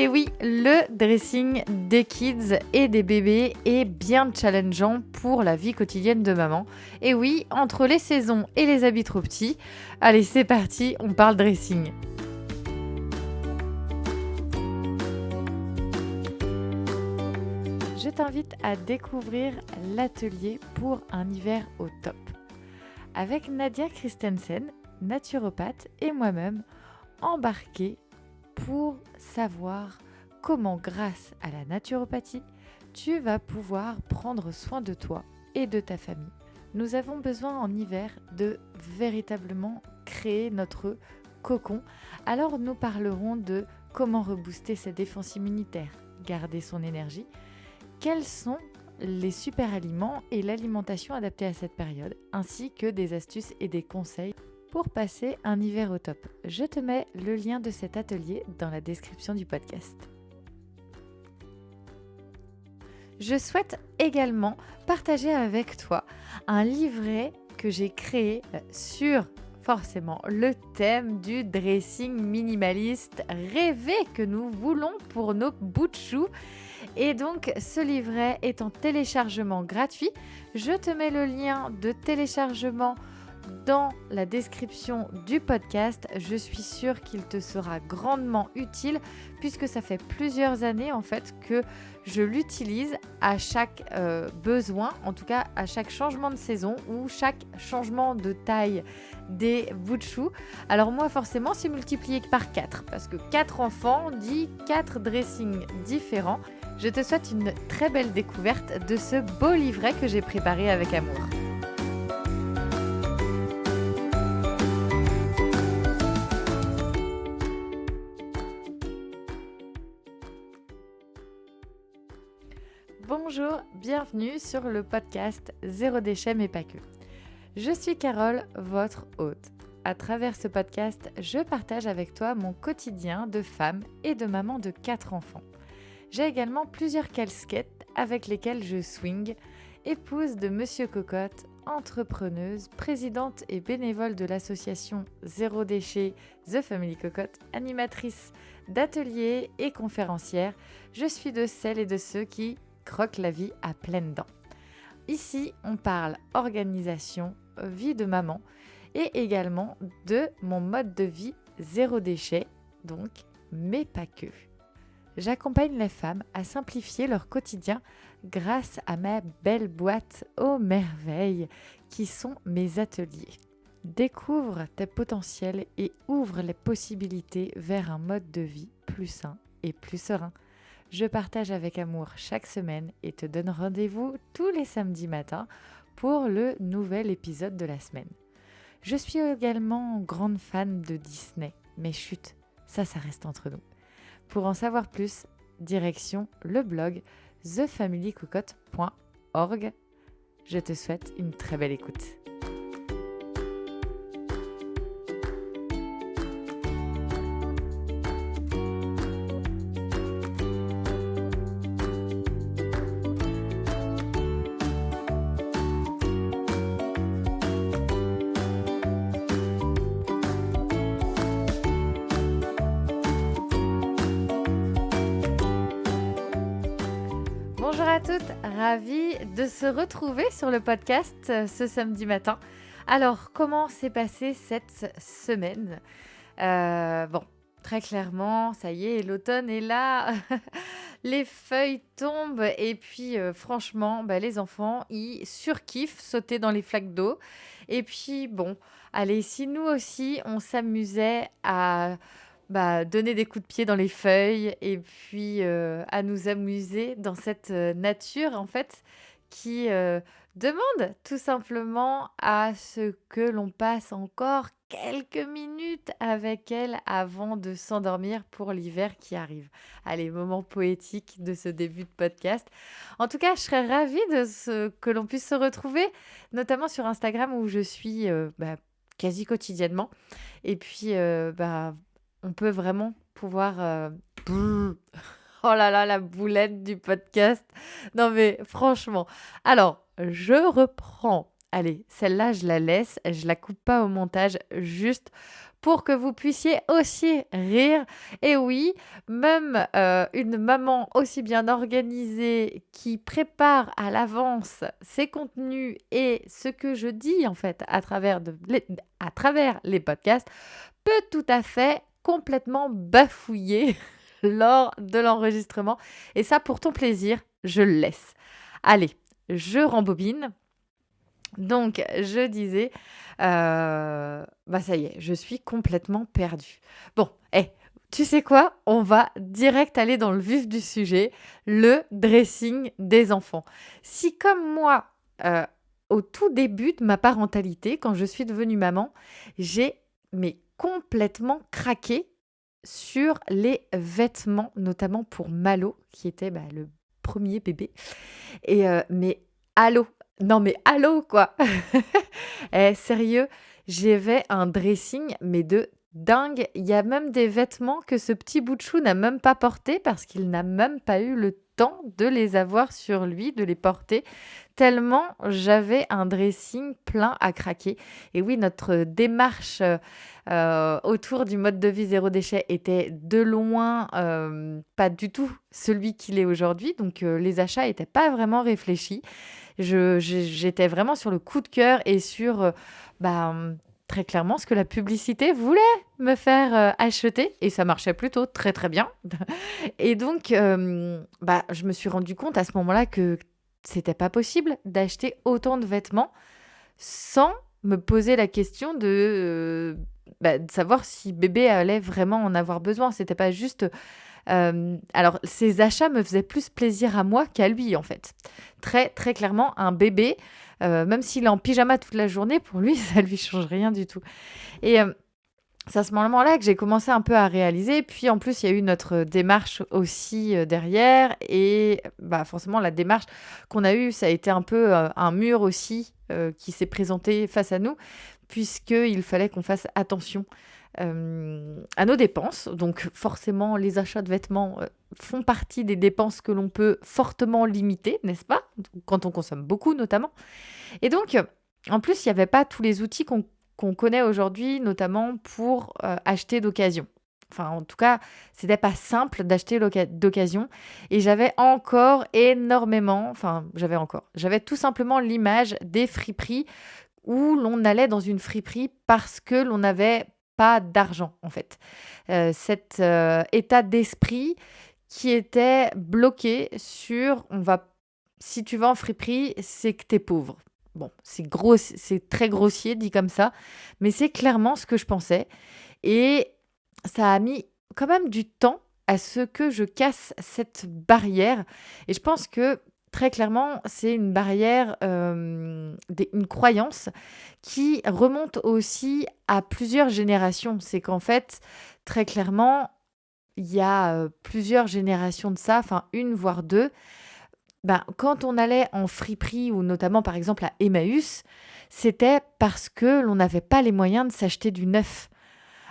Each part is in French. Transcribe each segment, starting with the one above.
Et oui, le dressing des kids et des bébés est bien challengeant pour la vie quotidienne de maman. Et oui, entre les saisons et les habits trop petits, allez c'est parti, on parle dressing. Je t'invite à découvrir l'atelier pour un hiver au top. Avec Nadia Christensen, naturopathe, et moi-même, embarqués pour savoir comment, grâce à la naturopathie, tu vas pouvoir prendre soin de toi et de ta famille. Nous avons besoin en hiver de véritablement créer notre cocon. Alors nous parlerons de comment rebooster sa défense immunitaire, garder son énergie, quels sont les super aliments et l'alimentation adaptée à cette période, ainsi que des astuces et des conseils pour passer un hiver au top. Je te mets le lien de cet atelier dans la description du podcast. Je souhaite également partager avec toi un livret que j'ai créé sur forcément le thème du dressing minimaliste rêvé que nous voulons pour nos bouts de choux. Et donc ce livret est en téléchargement gratuit. Je te mets le lien de téléchargement dans la description du podcast. Je suis sûre qu'il te sera grandement utile puisque ça fait plusieurs années en fait que je l'utilise à chaque euh, besoin, en tout cas à chaque changement de saison ou chaque changement de taille des bouts de choux. Alors moi forcément c'est multiplié par 4 parce que 4 enfants dit 4 dressings différents. Je te souhaite une très belle découverte de ce beau livret que j'ai préparé avec amour. Bonjour, bienvenue sur le podcast Zéro déchet mais pas que. Je suis Carole, votre hôte. À travers ce podcast, je partage avec toi mon quotidien de femme et de maman de 4 enfants. J'ai également plusieurs casquettes avec lesquelles je swing, épouse de Monsieur Cocotte, entrepreneuse, présidente et bénévole de l'association Zéro Déchet The Family Cocotte, animatrice d'ateliers et conférencière. Je suis de celles et de ceux qui croque la vie à pleines dents. Ici, on parle organisation, vie de maman et également de mon mode de vie zéro déchet, donc, mais pas que. J'accompagne les femmes à simplifier leur quotidien grâce à ma belle boîte aux merveilles qui sont mes ateliers. Découvre tes potentiels et ouvre les possibilités vers un mode de vie plus sain et plus serein je partage avec amour chaque semaine et te donne rendez-vous tous les samedis matins pour le nouvel épisode de la semaine. Je suis également grande fan de Disney, mais chut, ça, ça reste entre nous. Pour en savoir plus, direction le blog thefamilycocotte.org. Je te souhaite une très belle écoute. De se retrouver sur le podcast euh, ce samedi matin. Alors, comment s'est passée cette semaine? Euh, Bon, très clairement, ça y est, l'automne est là, les feuilles tombent et puis euh, franchement, bah, les enfants, ils surkiffent sauter dans les flaques d'eau. Et puis bon, allez, si nous aussi, on s'amusait à bah, donner des coups de pied dans les feuilles et puis euh, à nous amuser dans cette euh, nature en fait qui euh, demande tout simplement à ce que l'on passe encore quelques minutes avec elle avant de s'endormir pour l'hiver qui arrive. Allez, moment poétique de ce début de podcast. En tout cas, je serais ravie de ce, que l'on puisse se retrouver, notamment sur Instagram où je suis bah, quasi quotidiennement. Et puis, bah, on peut vraiment pouvoir... Euh, oh là là, la boulette du podcast. Non mais franchement. Alors, je reprends. Allez, celle-là, je la laisse. Je la coupe pas au montage juste pour que vous puissiez aussi rire. Et oui, même euh, une maman aussi bien organisée qui prépare à l'avance ses contenus et ce que je dis en fait à travers, les, à travers les podcasts peut tout à fait complètement bafouiller lors de l'enregistrement. Et ça, pour ton plaisir, je le laisse. Allez, je rembobine. Donc, je disais, euh, bah ça y est, je suis complètement perdue. Bon, hé, tu sais quoi? On va direct aller dans le vif du sujet, le dressing des enfants. Si comme moi, euh, au tout début de ma parentalité, quand je suis devenue maman, j'ai mais complètement craqué sur les vêtements, notamment pour Malo, qui était bah, le premier bébé. Et euh, mais allô, non mais allô quoi? Eh sérieux, j'avais un dressing mais de dingue. Il y a même des vêtements que ce petit bout de chou n'a même pas porté parce qu'il n'a même pas eu le temps de les avoir sur lui, de les porter, tellement j'avais un dressing plein à craquer. Et oui, notre démarche euh, autour du mode de vie zéro déchet était de loin euh, pas du tout celui qu'il est aujourd'hui. Donc euh, les achats n'étaient pas vraiment réfléchis. J'étais vraiment sur le coup de cœur et sur bah, très clairement ce que la publicité voulait me faire euh, acheter et ça marchait plutôt très très bien. et donc, euh, bah, je me suis rendu compte à ce moment-là que c'était pas possible d'acheter autant de vêtements sans me poser la question de, euh, bah, savoir si bébé allait vraiment en avoir besoin. C'était pas juste. alors, ces achats me faisaient plus plaisir à moi qu'à lui, en fait. Très, très clairement, un bébé, euh, même s'il est en pyjama toute la journée, pour lui, ça lui change rien du tout. Et euh, c'est à ce moment-là que j'ai commencé un peu à réaliser. Puis en plus, il y a eu notre démarche aussi euh, derrière. Et bah, forcément, la démarche qu'on a eue, ça a été un peu un mur aussi qui s'est présenté face à nous, puisqu'il fallait qu'on fasse attention euh, à nos dépenses. Donc forcément, les achats de vêtements euh, font partie des dépenses que l'on peut fortement limiter, n'est-ce pas? Quand on consomme beaucoup notamment. Et donc, en plus, il n'y avait pas tous les outils qu'on connaît aujourd'hui, notamment pour euh, acheter d'occasion. Enfin, en tout cas, c'était pas simple d'acheter d'occasion. Et j'avais encore énormément, enfin, j'avais encore, j'avais tout simplement l'image des friperies où l'on allait dans une friperie parce que l'on avait d'argent, en fait. Euh, cet euh, état d'esprit qui était bloqué sur on va si tu vas en friperie, c'est que tu es pauvre. Bon, c'est gros, c'est très grossier dit comme ça, mais c'est clairement ce que je pensais. Et ça a mis quand même du temps à ce que je casse cette barrière. Et je pense que très clairement, c'est une barrière, euh, une croyance qui remonte aussi à plusieurs générations. C'est qu'en fait, très clairement, il y a euh, plusieurs générations de ça, enfin une voire deux. Ben, quand on allait en friperie ou notamment par exemple à Emmaüs, c'était parce que l'on n'avait pas les moyens de s'acheter du neuf.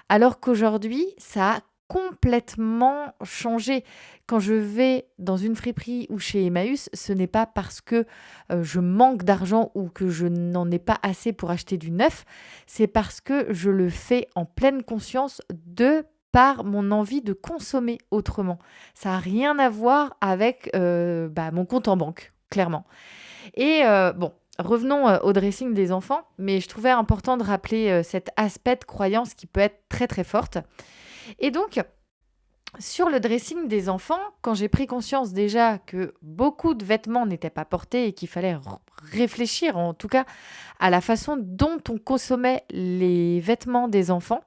Alors qu'aujourd'hui, ça a complètement changé. Quand je vais dans une friperie ou chez Emmaüs, ce n'est pas parce que euh, je manque d'argent ou que je n'en ai pas assez pour acheter du neuf, c'est parce que je le fais en pleine conscience de par mon envie de consommer autrement. Ça n'a rien à voir avec euh, bah, mon compte en banque, clairement. Et euh, bon, revenons au dressing des enfants, mais je trouvais important de rappeler cet aspect de croyance qui peut être très très forte. Et donc, sur le dressing des enfants, quand j'ai pris conscience déjà que beaucoup de vêtements n'étaient pas portés et qu'il fallait réfléchir en tout cas à la façon dont on consommait les vêtements des enfants,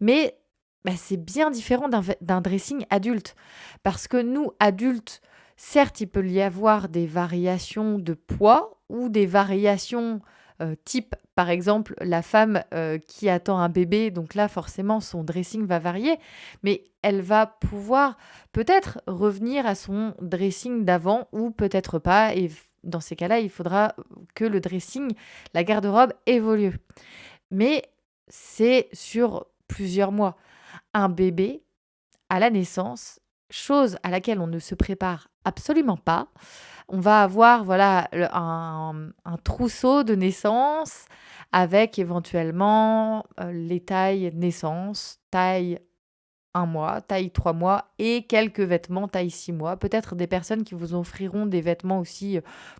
mais bah, c'est bien différent d'un dressing adulte. Parce que nous, adultes, certes, il peut y avoir des variations de poids ou des variations euh, type, par exemple, la femme euh, qui attend un bébé, donc là, forcément, son dressing va varier, mais elle va pouvoir peut-être revenir à son dressing d'avant ou peut-être pas. Et dans ces cas-là, il faudra que le dressing, la garde-robe évolue. Mais c'est sur plusieurs mois. Un bébé, à la naissance, chose à laquelle on ne se prépare Absolument pas. On va avoir voilà un, trousseau de naissance avec éventuellement euh, les tailles naissance, taille un mois, taille trois mois et quelques vêtements taille six mois. Peut-être des personnes qui vous offriront des vêtements aussi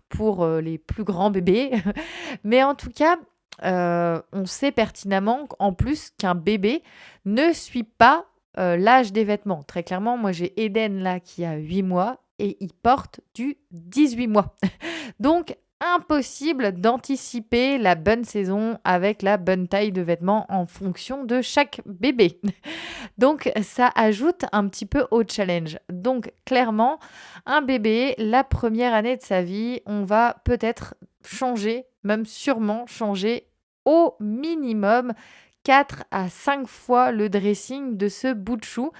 pour euh, les plus grands bébés. Mais en tout cas, euh, on sait pertinemment en plus qu'un bébé ne suit pas euh, l'âge des vêtements. Très clairement, moi j'ai Eden là qui a 8 mois et il porte du 18 mois. Donc impossible d'anticiper la bonne saison avec la bonne taille de vêtements en fonction de chaque bébé. Donc ça ajoute un petit peu au challenge. Donc clairement, un bébé, la première année de sa vie, on va peut-être changer, même sûrement changer au minimum 4 à 5 fois le dressing de ce bout de chou.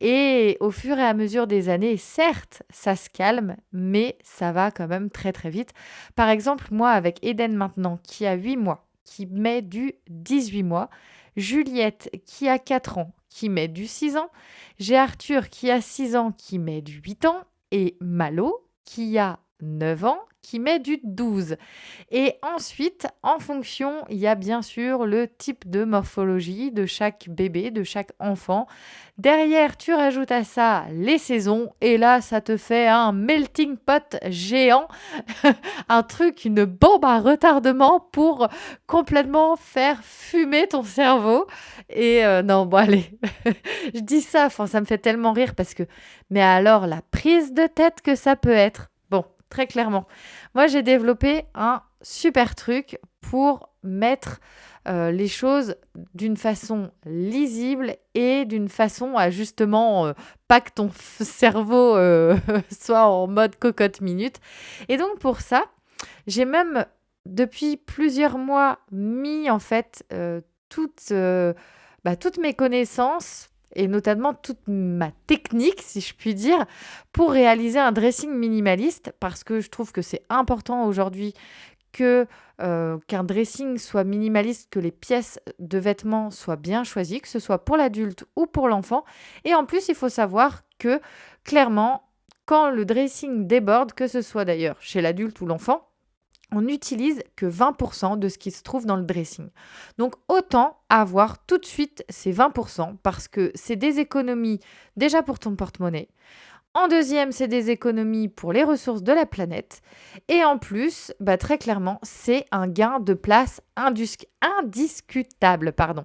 Et au fur et à mesure des années, certes, ça se calme, mais ça va quand même très très vite. Par exemple, moi avec Eden maintenant, qui a 8 mois, qui met du 18 mois, Juliette qui a 4 ans, qui met du 6 ans, j'ai Arthur qui a 6 ans, qui met du 8 ans, et Malo qui a 9 ans qui met du 12. Et ensuite, en fonction, il y a bien sûr le type de morphologie de chaque bébé, de chaque enfant. Derrière, tu rajoutes à ça les saisons et là, ça te fait un melting pot géant, un truc, une bombe à retardement pour complètement faire fumer ton cerveau. Et euh, non, bon allez, je dis ça, ça me fait tellement rire parce que, mais alors la prise de tête que ça peut être très clairement. Moi, j'ai développé un super truc pour mettre euh, les choses d'une façon lisible et d'une façon à justement euh, pas que ton cerveau euh, soit en mode cocotte minute. Et donc pour ça, j'ai même depuis plusieurs mois mis en fait toutes, bah, toutes mes connaissances et notamment toute ma technique, si je puis dire, pour réaliser un dressing minimaliste, parce que je trouve que c'est important aujourd'hui que euh, qu'un dressing soit minimaliste, que les pièces de vêtements soient bien choisies, que ce soit pour l'adulte ou pour l'enfant. Et en plus, il faut savoir que clairement, quand le dressing déborde, que ce soit d'ailleurs chez l'adulte ou l'enfant, on n'utilise que 20% de ce qui se trouve dans le dressing. Donc autant avoir tout de suite ces 20% parce que c'est des économies déjà pour ton porte-monnaie. En deuxième, c'est des économies pour les ressources de la planète. Et en plus, bah, très clairement, c'est un gain de place indiscutable. Pardon.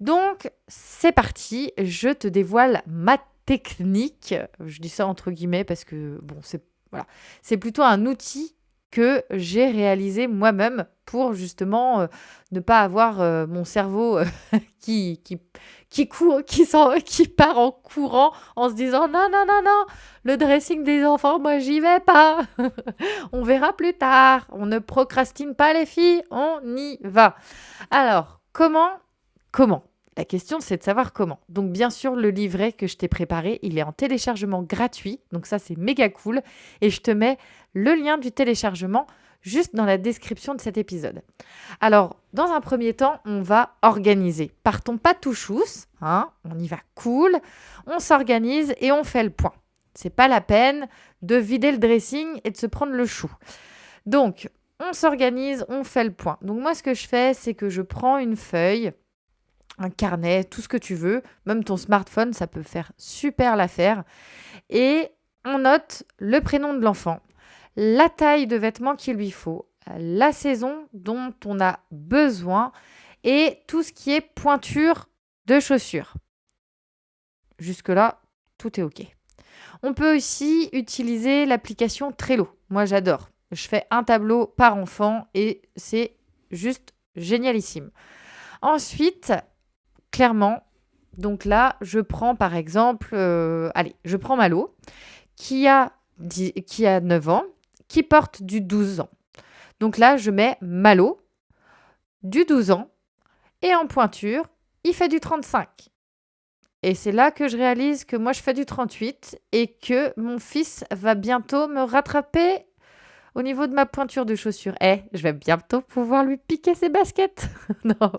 Donc, c'est parti. Je te dévoile ma technique. Je dis ça entre guillemets parce que, bon, c'est voilà. c'est plutôt un outil que j'ai réalisé moi-même pour justement euh, ne pas avoir euh, mon cerveau euh, qui, qui, qui, court, qui, qui part en courant en se disant non, non, non, non, le dressing des enfants, moi j'y vais pas. on verra plus tard. On ne procrastine pas les filles, on y va. Alors, comment Comment la question, c'est de savoir comment. Donc, bien sûr, le livret que je t'ai préparé, il est en téléchargement gratuit. Donc, ça, c'est méga cool. Et je te mets le lien du téléchargement juste dans la description de cet épisode. Alors, dans un premier temps, on va organiser. Partons pas tout chousse, hein, on y va cool, on s'organise et on fait le point. C'est pas la peine de vider le dressing et de se prendre le chou. Donc, on s'organise, on fait le point. Donc moi, ce que je fais, c'est que je prends une feuille, un carnet, tout ce que tu veux, même ton smartphone, ça peut faire super l'affaire. Et on note le prénom de l'enfant, la taille de vêtements qu'il lui faut, la saison dont on a besoin et tout ce qui est pointure de chaussures. Jusque-là, tout est OK. On peut aussi utiliser l'application Trello. Moi, j'adore. Je fais un tableau par enfant et c'est juste génialissime. Ensuite, clairement, donc là, je prends par exemple, euh, allez, je prends Malo, qui a, qui a 9 ans, qui porte du 12 ans. Donc là, je mets Malo, du 12 ans, et en pointure, il fait du 35. Et c'est là que je réalise que moi, je fais du 38 et que mon fils va bientôt me rattraper Au niveau de ma pointure de chaussure, eh, je vais bientôt pouvoir lui piquer ses baskets. non.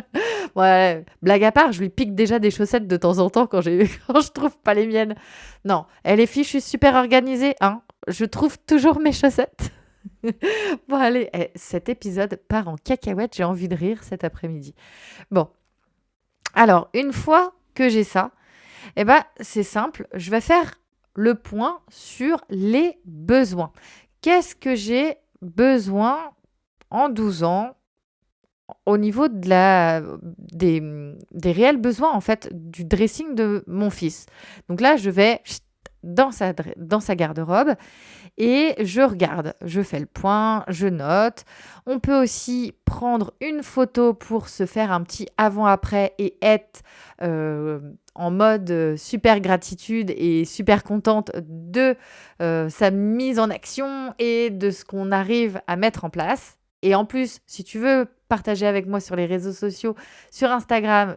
ouais, blague à part, je lui pique déjà des chaussettes de temps en temps quand, quand je trouve pas les miennes. Non, elle est suis super organisée, hein. Je trouve toujours mes chaussettes. bon, allez, eh, cet épisode part en cacahuète. J'ai envie de rire cet après-midi. Bon. Alors, une fois que j'ai ça, eh ben, c'est simple. Je vais faire le point sur les besoins. Qu'est-ce que j'ai besoin en 12 ans au niveau des, réels besoins en fait du dressing de mon fils? Donc là, je vais dans sa garde-robe et je regarde, je fais le point, je note. On peut aussi prendre une photo pour se faire un petit avant-après et être euh, en mode euh, super gratitude et super contente de euh, sa mise en action et de ce qu'on arrive à mettre en place. Et en plus, si tu veux partager avec moi sur les réseaux sociaux, sur Instagram,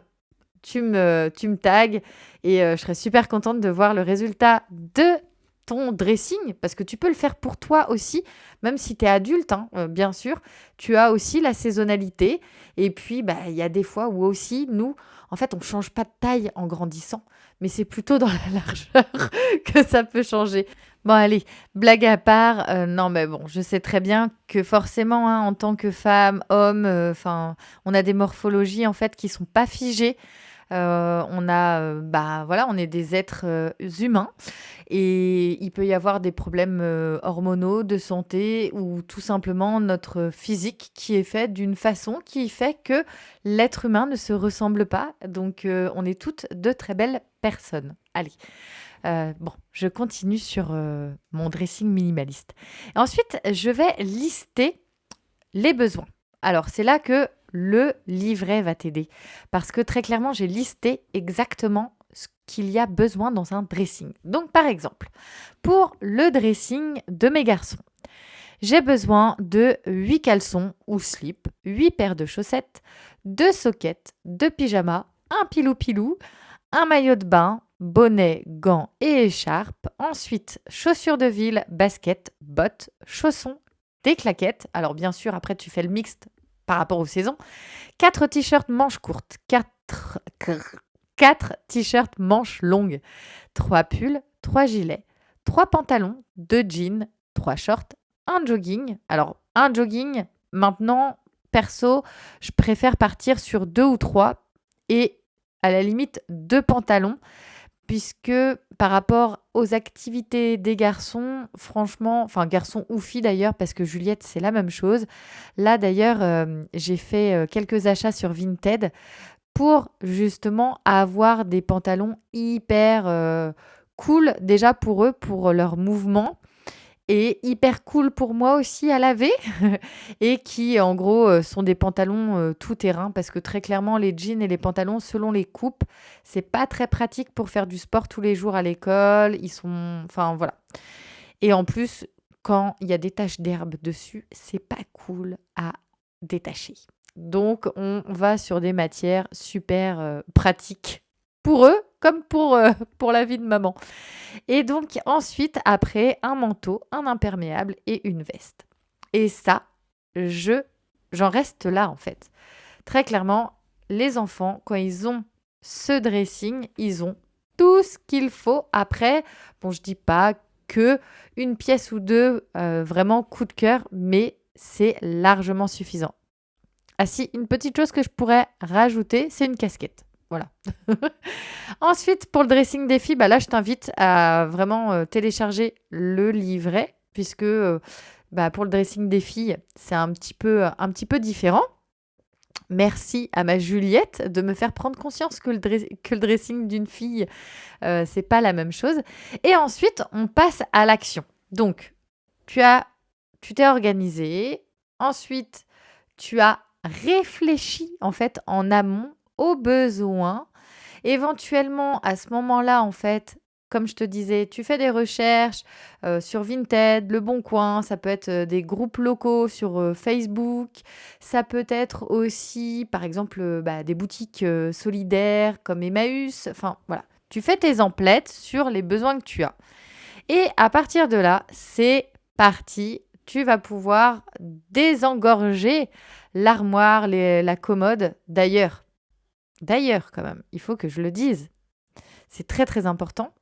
tu me, tu me tags et je serais super contente de voir le résultat de ton dressing, parce que tu peux le faire pour toi aussi, même si tu es adulte, hein, euh, bien sûr, tu as aussi la saisonnalité. Et puis, bah, il y a des fois où aussi, nous, en fait, on ne change pas de taille en grandissant, mais c'est plutôt dans la largeur que ça peut changer. Bon, allez, blague à part, euh, non, mais bon, je sais très bien que forcément, hein, en tant que femme, homme, euh, on a des morphologies, en fait, qui sont pas figées. Euh, on a, euh, bah voilà, on est des êtres euh, humains et il peut y avoir des problèmes hormonaux, de santé ou tout simplement notre physique qui est fait d'une façon qui fait que l'être humain ne se ressemble pas. Donc on est toutes de très belles personnes. Allez. bon, je continue sur mon dressing minimaliste. Ensuite, je vais lister les besoins. Alors, c'est là que le livret va t'aider. Parce que très clairement, j'ai listé exactement ce qu'il y a besoin dans un dressing. Donc par exemple, pour le dressing de mes garçons, j'ai besoin de 8 caleçons ou slips, 8 paires de chaussettes, 2 soquettes, 2 pyjamas, un pilou-pilou, un maillot de bain, bonnet, gants et écharpe. Ensuite, chaussures de ville, baskets, bottes, chaussons, des claquettes. Alors bien sûr, après tu fais le mixte par rapport aux saisons. 4 t-shirts manches courtes, 4, 4 t-shirts manches longues, 3 pulls, 3 gilets, 3 pantalons, 2 jeans, 3 shorts, un jogging. Alors, un jogging, maintenant, perso, je préfère partir sur 2 ou 3 et à la limite 2 pantalons puisque par rapport aux activités des garçons, franchement, enfin garçons ou filles d'ailleurs, parce que Juliette c'est la même chose. Là d'ailleurs, euh, j'ai fait euh, quelques achats sur Vinted pour justement avoir des pantalons hyper euh, cool déjà pour eux, pour leur mouvement et hyper cool pour moi aussi à laver et qui en gros euh, sont des pantalons euh, tout terrain parce que très clairement les jeans et les pantalons selon les coupes c'est pas très pratique pour faire du sport tous les jours à l'école. Ils sont enfin voilà. Et en plus quand il y a des taches d'herbe dessus c'est pas cool à détacher. Donc on va sur des matières super euh, pratiques pour eux comme pour, euh, pour la vie de maman. Et donc ensuite, après, un manteau, un imperméable et une veste. Et ça, je j'en reste là en fait. Très clairement, les enfants, quand ils ont ce dressing, ils ont tout ce qu'il faut. Après, bon, je dis pas que une pièce ou deux euh, vraiment coup de cœur, mais c'est largement suffisant. Ah si, une petite chose que je pourrais rajouter, c'est une casquette. Voilà. Ensuite, pour le dressing des filles, bah là, je t'invite à vraiment euh, télécharger le livret, puisque euh, bah, pour le dressing des filles, c'est un petit peu, un petit peu différent. Merci à ma Juliette de me faire prendre conscience que le, dressing d'une fille, euh, c'est pas la même chose. Et ensuite, on passe à l'action. Donc, tu as, tu t'es organisé. Ensuite, tu as réfléchi en fait en amont au besoin. Éventuellement, à ce moment-là, en fait, comme je te disais, tu fais des recherches euh, sur Vinted, Le Bon Coin, ça peut être euh, des groupes locaux sur euh, Facebook, ça peut être aussi, par exemple, bah, des boutiques solidaires comme Emmaüs. Enfin, voilà. Tu fais tes emplettes sur les besoins que tu as. Et à partir de là, c'est parti. tu vas pouvoir désengorger l'armoire, la commode. D'ailleurs, d'ailleurs quand même, il faut que je le dise. C'est très très important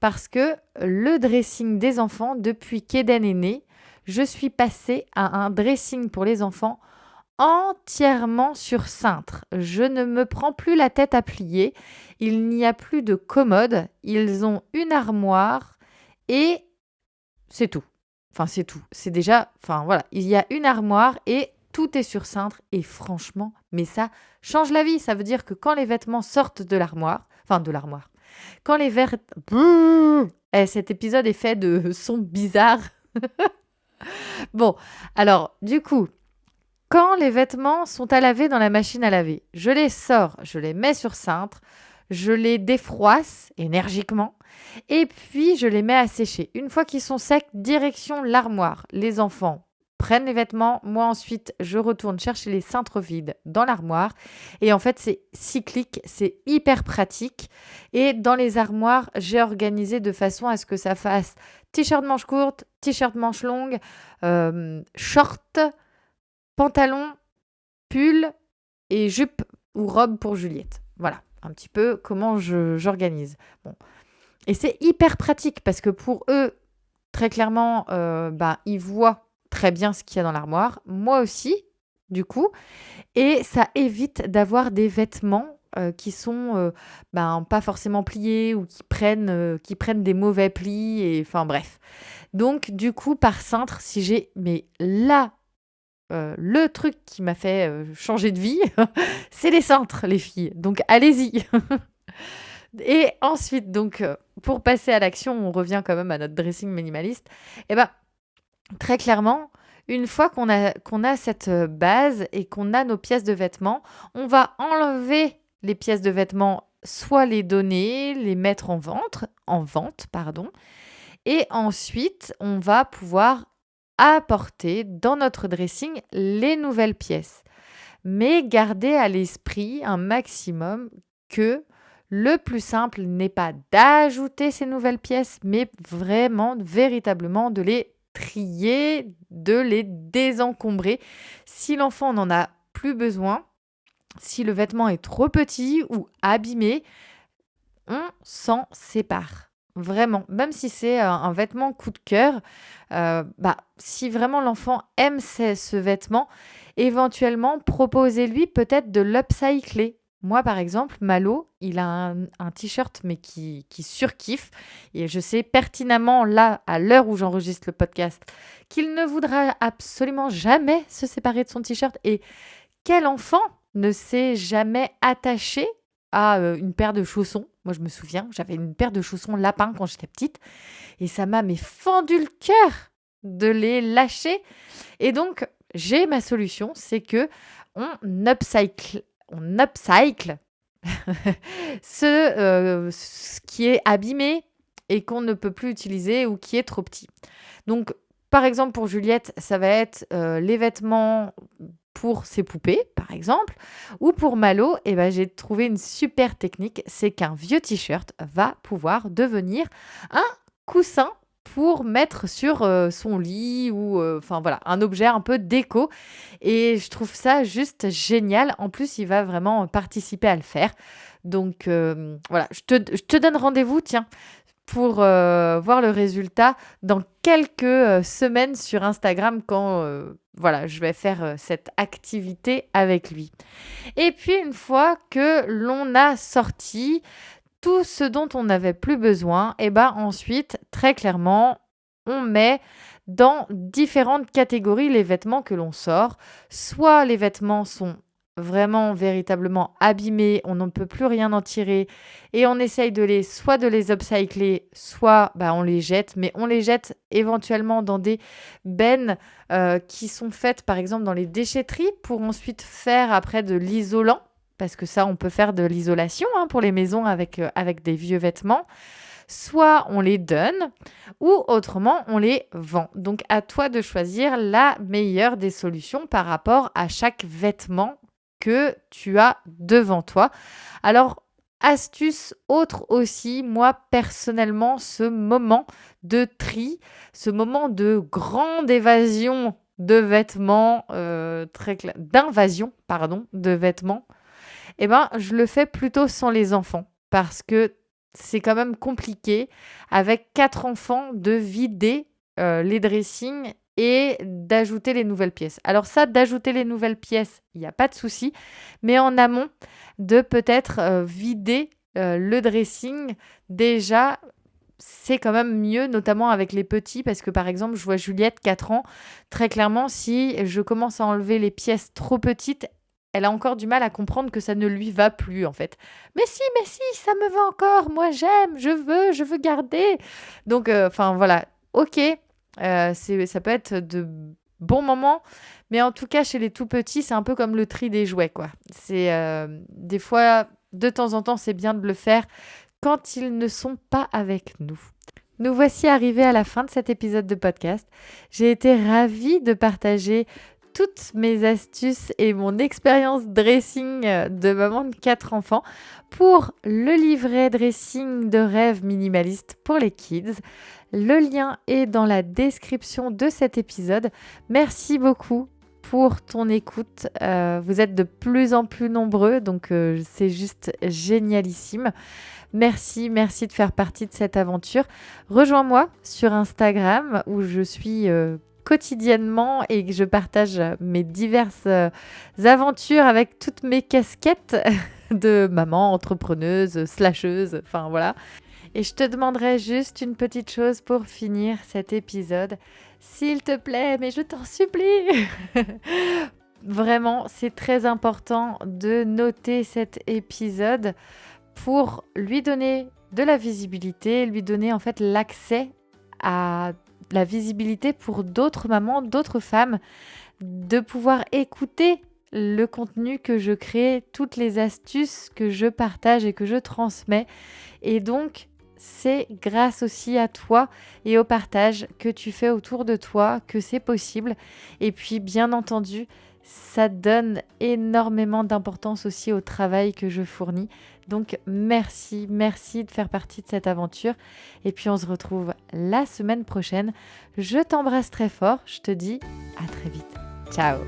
parce que le dressing des enfants, depuis qu'Eden est né, je suis passée à un dressing pour les enfants entièrement sur cintre. Je ne me prends plus la tête à plier. Il n'y a plus de commode. Ils ont une armoire et c'est tout. Enfin, c'est tout. C'est déjà. Enfin, voilà. Il y a une armoire et tout est sur cintre. Et franchement, mais ça change la vie. Ça veut dire que quand les vêtements sortent de l'armoire, enfin, de l'armoire, quand les vêtements. Eh, cet épisode est fait de sons bizarres. bon, alors, du coup, quand les vêtements sont à laver dans la machine à laver, je les sors, je les mets sur cintre, je les défroisse énergiquement et puis je les mets à sécher. Une fois qu'ils sont secs, direction l'armoire. Les enfants prennent les vêtements, moi ensuite je retourne chercher les cintres vides dans l'armoire et en fait c'est cyclique, c'est hyper pratique et dans les armoires j'ai organisé de façon à ce que ça fasse t-shirt manche courte, t-shirt manche longue, euh, short, pantalon, pull et jupe ou robe pour Juliette. Voilà, un petit peu comment j'organise. Bon. Et c'est hyper pratique parce que pour eux, très clairement, euh, bah, ils voient très bien ce qu'il y a dans l'armoire. Moi aussi, du coup. Et ça évite d'avoir des vêtements euh, qui sont euh, ben, pas forcément pliés ou qui prennent, qui prennent des mauvais plis. Et enfin bref. Donc du coup, par cintre, si j'ai mais là euh, le truc qui m'a fait euh, changer de vie, c'est les centres, les filles. Donc allez-y. Et ensuite, donc, euh, pour passer à l'action, on revient quand même à notre dressing minimaliste. Et eh ben, très clairement, une fois qu'on a, cette base et qu'on a nos pièces de vêtements, on va enlever les pièces de vêtements, soit les donner, les mettre en vente, en vente, pardon. Et ensuite, on va pouvoir apporter dans notre dressing les nouvelles pièces. Mais gardez à l'esprit un maximum que le plus simple n'est pas d'ajouter ces nouvelles pièces, mais vraiment, véritablement de les trier, de les désencombrer. Si l'enfant n'en a plus besoin, si le vêtement est trop petit ou abîmé, on s'en sépare. Vraiment, même si c'est un, vêtement coup de cœur, euh, bah, si vraiment l'enfant aime ce, vêtement, éventuellement proposez-lui peut-être de l'upcycler. Moi, par exemple, Malo, il a un, t-shirt, mais qui, qui surkiffe. Et je sais pertinemment, là, à l'heure où j'enregistre le podcast, qu'il ne voudra absolument jamais se séparer de son t-shirt. Et quel enfant ne s'est jamais attaché à euh, une paire de chaussons? Moi, je me souviens, j'avais une paire de chaussons lapin quand j'étais petite et ça m'a fendu le cœur de les lâcher. Et donc, j'ai ma solution, c'est que on upcycle, on upcycle ce, euh, ce qui est abîmé et qu'on ne peut plus utiliser ou qui est trop petit. Donc, par exemple, pour Juliette, ça va être euh, les vêtements pour ses poupées, par exemple, ou pour Malo, eh ben, j'ai trouvé une super technique, c'est qu'un vieux t-shirt va pouvoir devenir un coussin pour mettre sur euh, son lit ou euh, enfin voilà un objet un peu déco. Et je trouve ça juste génial. En plus il va vraiment participer à le faire. Donc euh, voilà. Je te, je te donne rendez-vous tiens pour voir le résultat dans quelques semaines sur Instagram quand voilà, je vais faire cette activité avec lui. Et puis une fois que l'on a sorti tout ce dont on n'avait plus besoin, et eh ben ensuite, très clairement, on met dans différentes catégories les vêtements que l'on sort. Soit les vêtements sont vraiment véritablement abîmés, on ne peut plus rien en tirer et on essaye de les soit de les upcycler, soit bah, on les jette, mais on les jette éventuellement dans des bennes euh, qui sont faites par exemple dans les déchetteries pour ensuite faire après de l'isolant, parce que ça on peut faire de l'isolation hein, pour les maisons avec, euh, avec des vieux vêtements. Soit on les donne ou autrement on les vend. Donc à toi de choisir la meilleure des solutions par rapport à chaque vêtement que tu as devant toi. Alors, Astuce autre aussi, moi personnellement, ce moment de tri, ce moment de grande évasion de vêtements, euh, d'invasion, pardon, de vêtements, eh ben, je le fais plutôt sans les enfants parce que c'est quand même compliqué avec quatre enfants de vider euh, les dressings et d'ajouter les nouvelles pièces. Alors ça, d'ajouter les nouvelles pièces, il n'y a pas de souci, mais en amont, de peut-être euh, vider euh, le dressing déjà c'est quand même mieux, notamment avec les petits, parce que par exemple, je vois Juliette, 4 ans, très clairement, si je commence à enlever les pièces trop petites, elle a encore du mal à comprendre que ça ne lui va plus, en fait. Mais si, mais si, ça me va encore, moi j'aime, je veux, je veux garder. Donc, euh, enfin voilà, ok, euh, ça peut être de bons moments, mais en tout cas, chez les tout petits, c'est un peu comme le tri des jouets, quoi. C'est euh, des fois, de temps en temps, c'est bien de le faire quand ils ne sont pas avec nous. Nous voici arrivés à la fin de cet épisode de podcast. J'ai été ravie de partager toutes mes astuces et mon expérience dressing de maman de quatre enfants pour le livret dressing de rêve minimaliste pour les kids. Le lien est dans la description de cet épisode. Merci beaucoup pour ton écoute. Euh, vous êtes de plus en plus nombreux, donc euh, c'est juste génialissime. Merci, merci de faire partie de cette aventure. Rejoins-moi sur Instagram où je suis euh, quotidiennement et je partage mes diverses aventures avec toutes mes casquettes de maman, entrepreneuse, slasheuse, enfin voilà. Et je te demanderai juste une petite chose pour finir cet épisode. S'il te plaît, mais je t'en supplie. Vraiment, c'est très important de noter cet épisode pour lui donner de la visibilité, lui donner en fait l'accès à la visibilité pour d'autres mamans, d'autres femmes, de pouvoir écouter le contenu que je crée, toutes les astuces que je partage et que je transmets. Et donc, c'est grâce aussi à toi et au partage que tu fais autour de toi que c'est possible. Et puis, bien entendu, ça donne énormément d'importance aussi au travail que je fournis. Donc merci, merci de faire partie de cette aventure. Et puis on se retrouve la semaine prochaine. Je t'embrasse très fort. Je te dis à très vite. Ciao